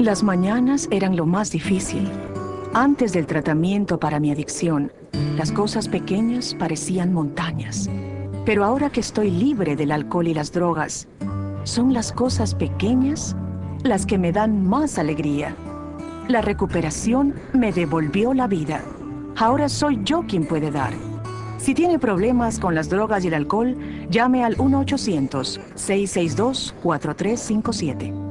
Las mañanas eran lo más difícil. Antes del tratamiento para mi adicción, las cosas pequeñas parecían montañas. Pero ahora que estoy libre del alcohol y las drogas, son las cosas pequeñas las que me dan más alegría. La recuperación me devolvió la vida. Ahora soy yo quien puede dar. Si tiene problemas con las drogas y el alcohol, llame al 1-800-662-4357.